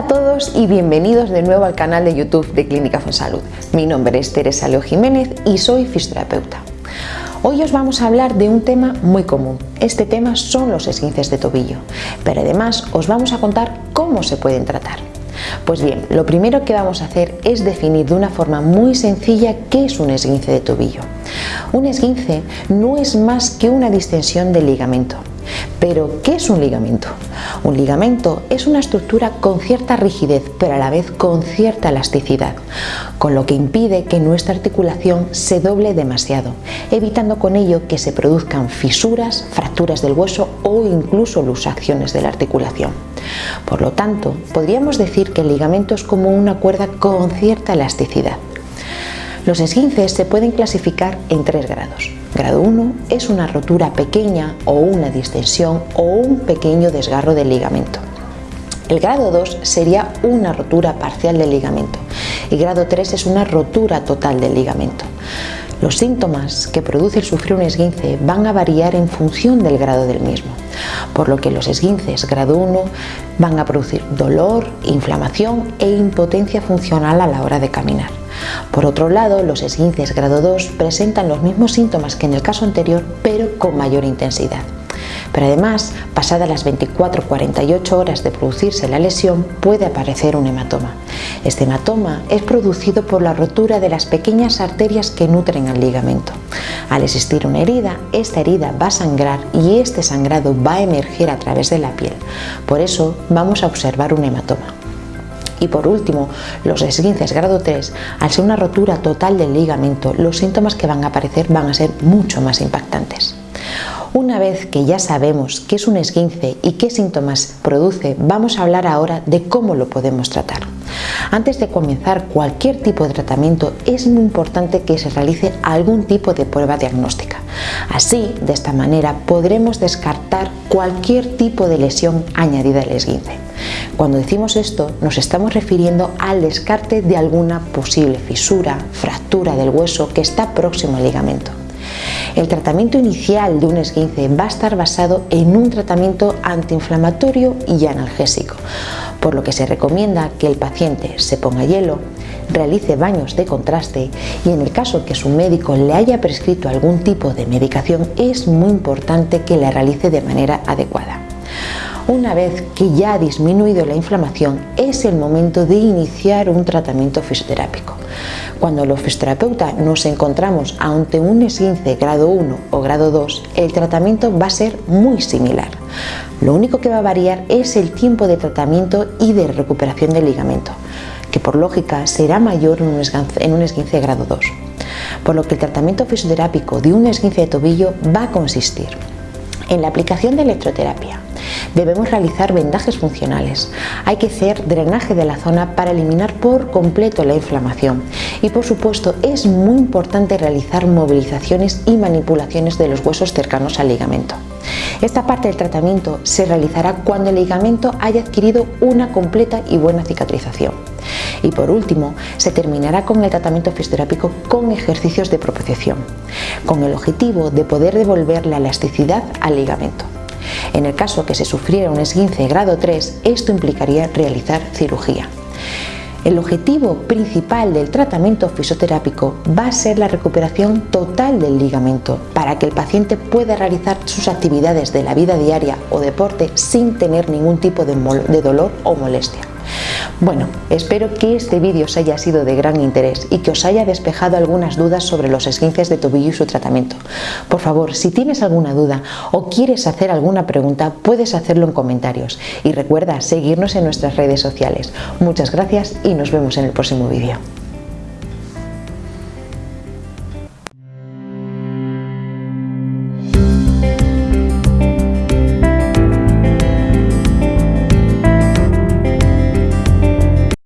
Hola a todos y bienvenidos de nuevo al canal de YouTube de Clínica Fonsalud. Mi nombre es Teresa Leo Jiménez y soy fisioterapeuta. Hoy os vamos a hablar de un tema muy común. Este tema son los esguinces de tobillo, pero además os vamos a contar cómo se pueden tratar. Pues bien, lo primero que vamos a hacer es definir de una forma muy sencilla qué es un esguince de tobillo. Un esguince no es más que una distensión del ligamento. Pero, ¿qué es un ligamento? Un ligamento es una estructura con cierta rigidez, pero a la vez con cierta elasticidad, con lo que impide que nuestra articulación se doble demasiado, evitando con ello que se produzcan fisuras, fracturas del hueso o incluso luxaciones de la articulación. Por lo tanto, podríamos decir que el ligamento es como una cuerda con cierta elasticidad. Los esguinces se pueden clasificar en tres grados. Grado 1 es una rotura pequeña o una distensión o un pequeño desgarro del ligamento. El grado 2 sería una rotura parcial del ligamento y grado 3 es una rotura total del ligamento. Los síntomas que produce el sufrir un esguince van a variar en función del grado del mismo, por lo que los esguinces grado 1 van a producir dolor, inflamación e impotencia funcional a la hora de caminar. Por otro lado, los esguinces grado 2 presentan los mismos síntomas que en el caso anterior, pero con mayor intensidad. Pero además, pasadas las 24-48 horas de producirse la lesión, puede aparecer un hematoma. Este hematoma es producido por la rotura de las pequeñas arterias que nutren al ligamento. Al existir una herida, esta herida va a sangrar y este sangrado va a emerger a través de la piel. Por eso vamos a observar un hematoma. Y por último, los esguinces grado 3, al ser una rotura total del ligamento, los síntomas que van a aparecer van a ser mucho más impactantes. Una vez que ya sabemos qué es un esguince y qué síntomas produce, vamos a hablar ahora de cómo lo podemos tratar. Antes de comenzar cualquier tipo de tratamiento es muy importante que se realice algún tipo de prueba diagnóstica. Así, de esta manera, podremos descartar cualquier tipo de lesión añadida al esguince. Cuando decimos esto, nos estamos refiriendo al descarte de alguna posible fisura, fractura del hueso que está próximo al ligamento. El tratamiento inicial de un esguince va a estar basado en un tratamiento antiinflamatorio y analgésico, por lo que se recomienda que el paciente se ponga hielo, realice baños de contraste y en el caso que su médico le haya prescrito algún tipo de medicación es muy importante que la realice de manera adecuada. Una vez que ya ha disminuido la inflamación, es el momento de iniciar un tratamiento fisioterápico. Cuando los fisioterapeutas nos encontramos ante un esguince grado 1 o grado 2, el tratamiento va a ser muy similar. Lo único que va a variar es el tiempo de tratamiento y de recuperación del ligamento, que por lógica será mayor en un esguince grado 2. Por lo que el tratamiento fisioterápico de un esguince de tobillo va a consistir en la aplicación de electroterapia, Debemos realizar vendajes funcionales. Hay que hacer drenaje de la zona para eliminar por completo la inflamación. Y por supuesto es muy importante realizar movilizaciones y manipulaciones de los huesos cercanos al ligamento. Esta parte del tratamiento se realizará cuando el ligamento haya adquirido una completa y buena cicatrización. Y por último, se terminará con el tratamiento fisioterápico con ejercicios de propiciación, con el objetivo de poder devolver la elasticidad al ligamento. En el caso que se sufriera un esguince grado 3, esto implicaría realizar cirugía. El objetivo principal del tratamiento fisioterápico va a ser la recuperación total del ligamento para que el paciente pueda realizar sus actividades de la vida diaria o deporte sin tener ningún tipo de, dolor o molestia. Bueno, espero que este vídeo os haya sido de gran interés y que os haya despejado algunas dudas sobre los esguinces de tobillo y su tratamiento. Por favor, si tienes alguna duda o quieres hacer alguna pregunta, puedes hacerlo en comentarios. Y recuerda seguirnos en nuestras redes sociales. Muchas gracias y nos vemos en el próximo vídeo.